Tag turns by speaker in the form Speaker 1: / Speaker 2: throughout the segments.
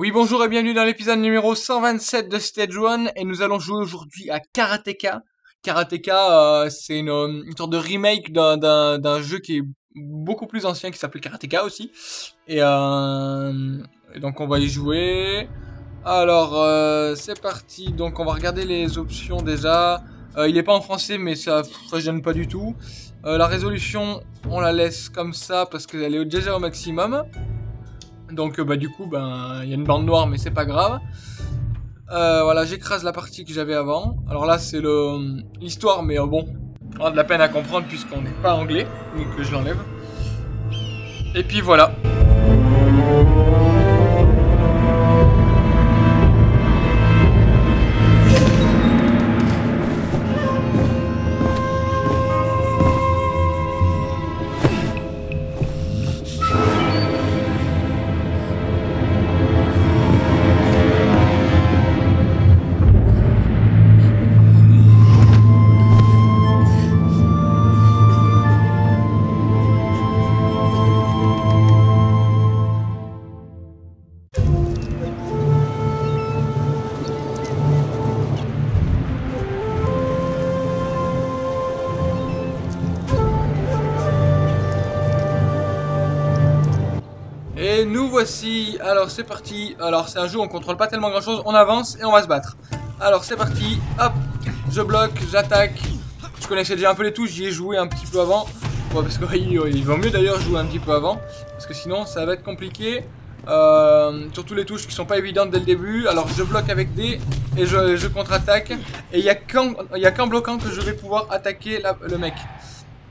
Speaker 1: Oui, bonjour et bienvenue dans l'épisode numéro 127 de Stage 1 et nous allons jouer aujourd'hui à Karateka. Karateka, euh, c'est une, sorte de remake d'un- jeu qui est beaucoup plus ancien qui s'appelait Karateka aussi. Et, euh, donc on va y jouer. Alors, euh, c'est parti. Donc on va regarder les options déjà. Il est pas en français mais ça, ça gêne pas du tout. La résolution, on la laisse comme ça parce qu'elle est déjà au maximum. Donc euh, bah du coup ben il y a une bande noire mais c'est pas grave. Euh, voilà j'écrase la partie que j'avais avant. Alors là c'est l'histoire mais euh, bon on a de la peine à comprendre puisqu'on n'est pas anglais donc je l'enlève. Et puis voilà. Et nous voici. Alors c'est parti. Alors c'est un jeu où on contrôle pas tellement grand chose. On avance et on va se battre. Alors c'est parti. Hop. Je bloque, j'attaque. Je connaissais déjà un peu les touches. J'y ai joué un petit peu avant. Ouais, parce qu'il il vaut mieux d'ailleurs jouer un petit peu avant. Parce que sinon ça va être compliqué. Euh, surtout les touches qui sont pas évidentes dès le début. Alors je bloque avec D et je, je contre-attaque. Et il y a qu'en qu'en bloquant que je vais pouvoir attaquer le mec.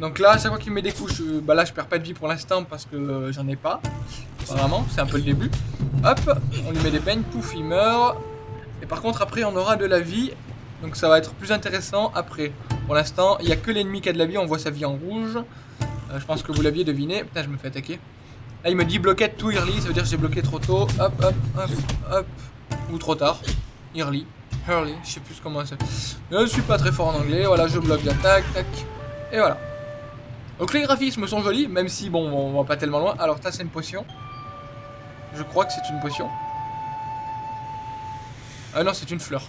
Speaker 1: Donc là, chaque fois qu'il met des couches, euh, bah là je perds pas de vie pour l'instant parce que euh, j'en ai pas. Apparemment, c'est un peu le début. Hop, on lui met des peignes, pouf, il meurt. Et par contre, après, on aura de la vie. Donc ça va être plus intéressant après. Pour l'instant, il n'y a que l'ennemi qui a de la vie, on voit sa vie en rouge. Euh, je pense que vous l'aviez deviné. Putain, je me fais attaquer. Là, il me dit bloquette tout early, ça veut dire que j'ai bloqué trop tôt. Hop, hop, hop, hop. Ou trop tard. Early. Early, je sais plus comment ça. Je suis pas très fort en anglais. Voilà, je bloque l'attaque, tac. Et voilà. Donc les graphismes sont jolis, même si bon, on va pas tellement loin. Alors ça c'est une potion. Je crois que c'est une potion. Ah non, c'est une fleur.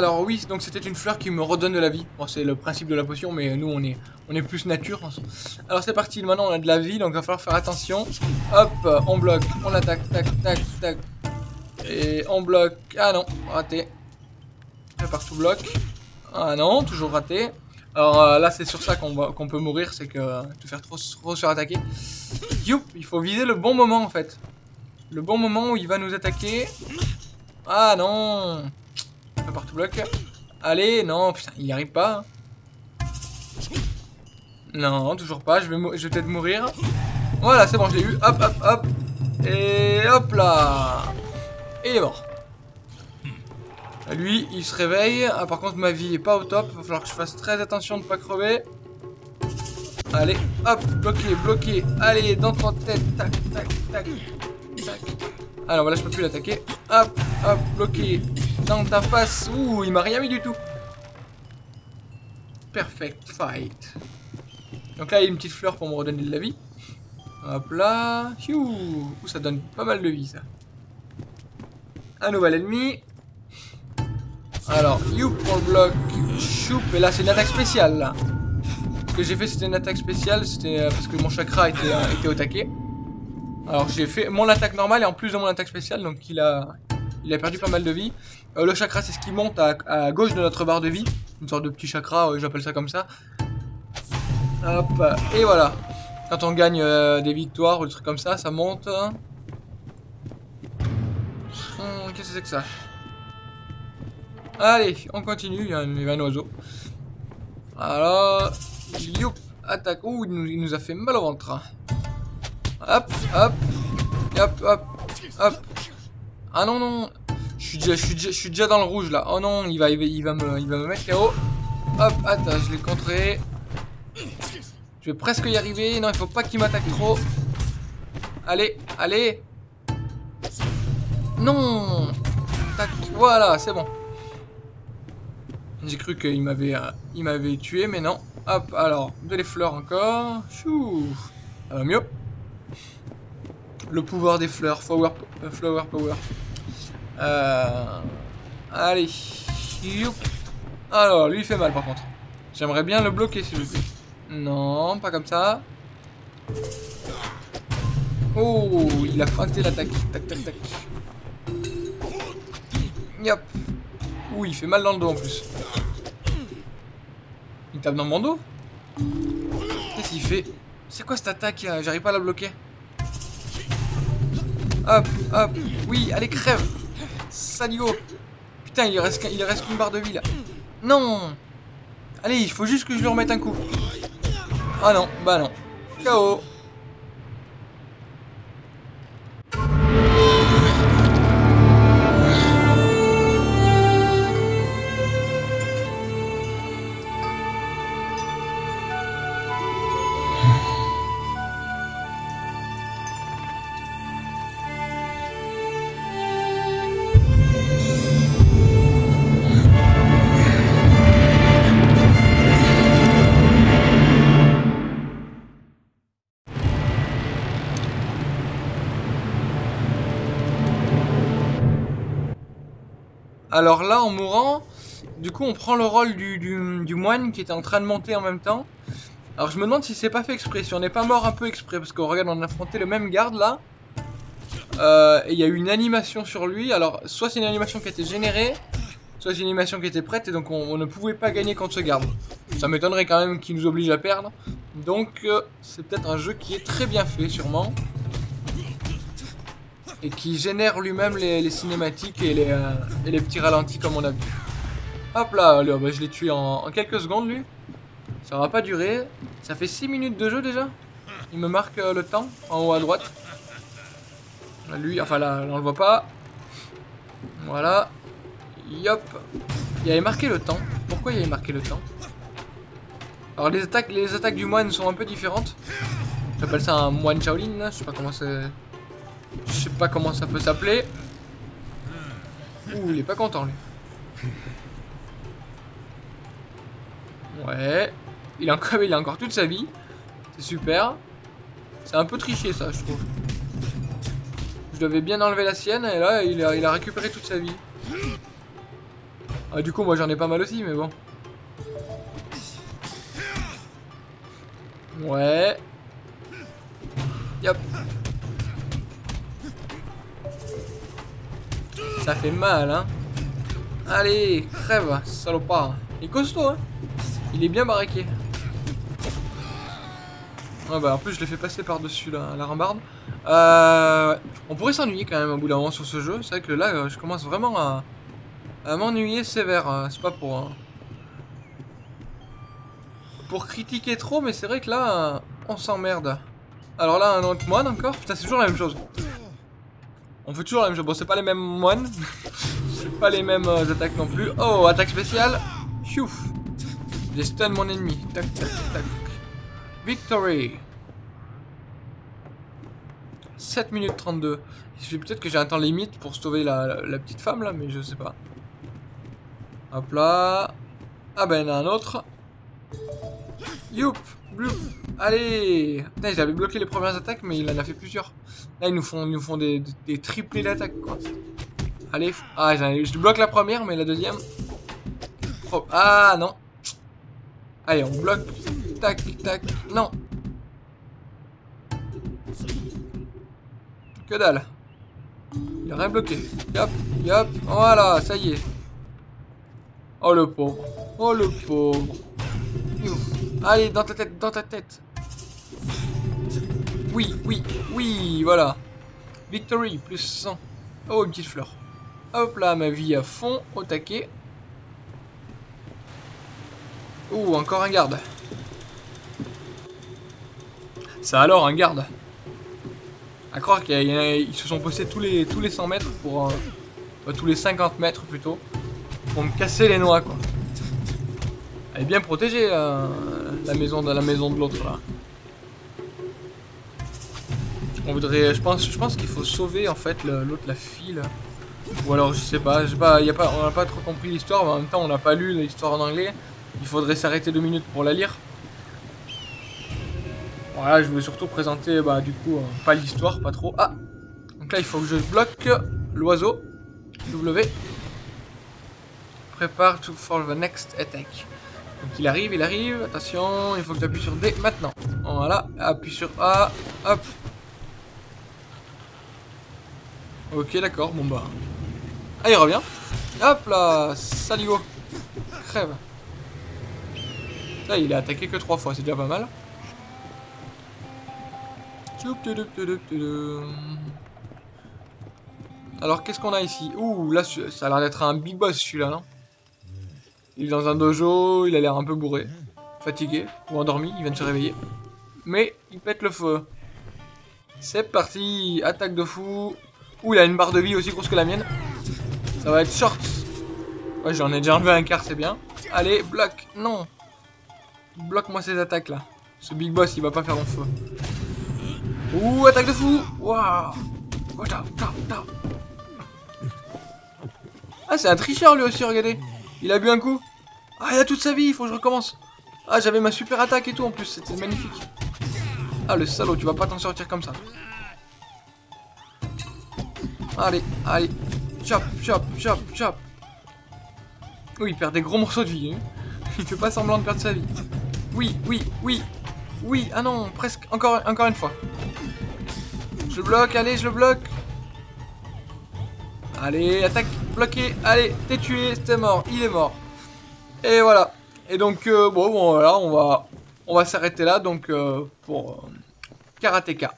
Speaker 1: Alors oui, donc c'était une fleur qui me redonne de la vie. Bon, c'est le principe de la potion, mais nous on est, on est plus nature. Alors c'est parti, maintenant on a de la vie, donc il va falloir faire attention. Hop, on bloque, on attaque, tac, tac, tac. Et on bloque. Ah non, raté. Partout bloque. Ah non, toujours raté. Alors euh, là c'est sur ça qu'on peut mourir, c'est que te faire trop, trop surattaquer. Youp, il faut viser le bon moment en fait. Le bon moment où il va nous attaquer. Ah non Bloc. Allez, non, putain, il n'y arrive pas. Non, toujours pas, je vais, je vais peut-être mourir. Voilà, c'est bon, je l'ai eu. Hop, hop, hop. Et hop là. Il est mort. Lui, il se réveille. Ah, par contre, ma vie est pas au top. Il va falloir que je fasse très attention de ne pas crever. Allez, hop, bloqué, bloqué. Allez, dans ton tête. Tac, tac, tac, tac. Alors voilà, je peux plus l'attaquer. Hop, hop, bloqué. Dans ta face. Ouh, il m'a rien mis du tout. Perfect fight. Donc là, il y a une petite fleur pour me redonner de la vie. Hop là. Ouh, ça donne pas mal de vie, ça. Un nouvel ennemi. Alors, youp, on le bloque. Choup. Et là, c'est une attaque spéciale. Ce que j'ai fait, c'était une attaque spéciale. C'était euh, parce que mon chakra était, euh, était au taquet. Alors, j'ai fait mon attaque normale et en plus de mon attaque spéciale. Donc, il a, il a perdu pas mal de vie. Euh, le chakra, c'est ce qui monte à, gauche de notre barre de vie. Une sorte de petit chakra, euh, j'appelle ça comme ça. Hop, et voilà. Quand on gagne euh, des victoires ou des trucs comme ça, ça monte. Hum, Qu'est-ce que c'est que ça? Allez, on continue, il y a un, il y a un oiseau. Alors, youp, attaque. Ouh, il nous a fait mal au ventre. Hop, hop, hop, hop, hop. Ah non, non. Je suis déjà, dans le rouge là. Oh non, il va, il va, me, il va me mettre KO. Hop, attends, je l'ai contré. Je vais presque y arriver. Non, il faut pas qu'il m'attaque trop. Allez, allez. Non voilà, c'est bon. J'ai cru qu'il m'avait m'avait tué, mais non. Hop, alors, de les fleurs encore. Chou Ça va mieux. Le pouvoir des fleurs, flower, euh, flower power. Euh, allez. Alors, lui il fait mal par contre. J'aimerais bien le bloquer s'il vous plaît. Non, pas comme ça. Oh, il a feinté l'attaque. Tac, tac, tac. Yop. Ouh, il fait mal dans le dos en plus. Il tape dans mon dos Qu'est-ce qu'il fait? C'est quoi cette attaque? J'arrive pas à la bloquer. Hop, hop. Oui, allez, crève. Saligo. Putain, il reste, il reste qu'une barre de vie là. Non Allez, il faut juste que je lui remette un coup. Ah non, bah non. KO. Alors là, en mourant, du coup, on prend le rôle du, moine qui était en train de monter en même temps. Alors je me demande si c'est pas fait exprès, si on n'est pas mort un peu exprès, parce qu'on regarde, on a affronté le même garde là. Euh, et il y a eu une animation sur lui, alors soit c'est une animation qui a été générée, soit c'est une animation qui était prête, et donc on, ne pouvait pas gagner contre ce garde. Ça m'étonnerait quand même qu'il nous oblige à perdre. Donc euh, c'est peut-être un jeu qui est très bien fait, sûrement et qui génère lui-même les, cinématiques et les, euh, et les, petits ralentis comme on a vu. Hop là, bah, je l'ai tué en, quelques secondes lui. Ça va pas durer. Ça fait 6 minutes de jeu déjà. Il me marque euh, le temps en haut à droite. Lui, enfin là, on le voit pas. Voilà. Yop. Il avait marqué le temps. Pourquoi il avait marqué le temps? Alors les attaques, les attaques du moine sont un peu différentes. J'appelle ça un moine Shaolin, je sais pas comment c'est... Je sais pas comment ça peut s'appeler. Ouh, il est pas content lui. Ouais. Il a encore, il a encore toute sa vie. C'est super. C'est un peu triché ça, je trouve. Je devais bien enlever la sienne et là, il a, il a récupéré toute sa vie. Ah, du coup, moi j'en ai pas mal aussi, mais bon. Ouais. Yop. Ça fait mal, hein. Allez, crève, salopard. Il est costaud, hein. Il est bien baraqué. Bah en plus, je l'ai fait passer par-dessus la, la, rambarde. Euh, on pourrait s'ennuyer quand même au bout d'un moment sur ce jeu. C'est vrai que là, je commence vraiment à, à m'ennuyer sévère. Hein. C'est pas pour... Hein. Pour critiquer trop, mais c'est vrai que là, on s'emmerde. Alors là, un autre moine encore. Putain, c'est toujours la même chose. On fait toujours la même chose. Bon, c'est pas les mêmes moines. c'est pas les mêmes euh, attaques non plus. Oh, attaque spéciale. Chouf. J'ai stun mon ennemi. Tac, tac, tac. Victory. 7 minutes 32. Il suffit peut-être que j'ai un temps limite pour sauver la, petite femme là, mais je sais pas. Hop là. Ah ben, il y en a un autre. Youp. Allez Putain, j'avais bloqué les premières attaques, mais il en a fait plusieurs. Là, ils nous font, nous font des, triplés d'attaque, quoi. Allez. Ah, je bloque la première, mais la deuxième... Ah, non. Allez, on bloque. Tac, tac. Non. Que dalle. Il a rien bloqué. Yop, yop. Voilà, ça y est. Oh, le pauvre. Oh, le pauvre. Allez, dans ta tête, dans ta tête. Oui, oui, oui, voilà. Victory, plus 100. Oh, une petite fleur. Hop là, ma vie à fond, au taquet. Oh, encore un garde. Ça alors, un garde. À croire qu'ils se sont postés tous les, tous les 100 mètres pour... Euh, euh, tous les 50 mètres plutôt. Pour me casser les noix, quoi. Elle bien protégée, La maison de la maison de l'autre là. On voudrait, je pense, je pense qu'il faut sauver en fait l'autre la fille. Ou alors je sais pas, je sais pas, y a pas, on n'a pas trop compris l'histoire, mais en même temps on n'a pas lu l'histoire en anglais. Il faudrait s'arrêter deux minutes pour la lire. Voilà, je veux surtout présenter, bah du coup, euh, pas l'histoire, pas trop. Ah Donc là il faut que je bloque l'oiseau. W. Prépare to for the next attack. Donc il arrive, il arrive, attention, il faut que j'appuie sur D maintenant. Voilà, appuie sur A, hop. Ok, d'accord, bon bah. Ah, il revient. Hop là, saligo. Crève. Là, il a attaqué que trois fois, c'est déjà pas mal. Alors, qu'est-ce qu'on a ici? Ouh, là, ça a l'air d'être un big boss, celui-là, non? Il est dans un dojo, il a l'air un peu bourré. Fatigué, ou endormi, il vient de se réveiller. Mais, il pète le feu. C'est parti Attaque de fou. Ouh, il a une barre de vie aussi grosse que la mienne. Ça va être short. Ouais, j'en ai déjà enlevé un quart, c'est bien. Allez, bloc. Non. Bloque-moi ces attaques là. Ce big boss, il va pas faire mon feu. Ouh, attaque de fou. Waouh. Ah, c'est un tricheur lui aussi, regardez. Il a bu un coup. Ah, il a toute sa vie, il faut que je recommence. Ah, j'avais ma super attaque et tout en plus, c'était magnifique. Ah, le salaud, tu vas pas t'en sortir comme ça. Allez, allez, Chop, chop, chop, chop. Oui, il perd des gros morceaux de vie. Hein. Il fait pas semblant de perdre sa vie. Oui, oui, oui. Oui, ah non, presque. Encore, encore une fois. Je le bloque, allez, je le bloque. Allez, attaque, bloqué. Allez, t'es tué, t'es mort, il est mort. Et voilà. Et donc, euh, bon, voilà, on va, on va s'arrêter là, donc, euh, pour euh, Karateka.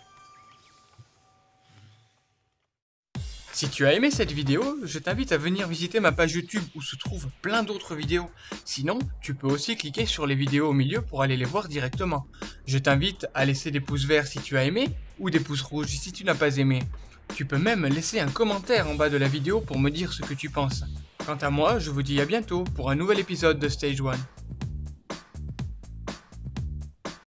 Speaker 1: Si tu as aimé cette vidéo, je t'invite à venir visiter ma page YouTube où se trouvent plein d'autres vidéos. Sinon, tu peux aussi cliquer sur les vidéos au milieu pour aller les voir directement. Je t'invite à laisser des pouces verts si tu as aimé ou des pouces rouges si tu n'as pas aimé. Tu peux même laisser un commentaire en bas de la vidéo pour me dire ce que tu penses. Quant à moi, je vous dis à bientôt pour un nouvel épisode de Stage 1.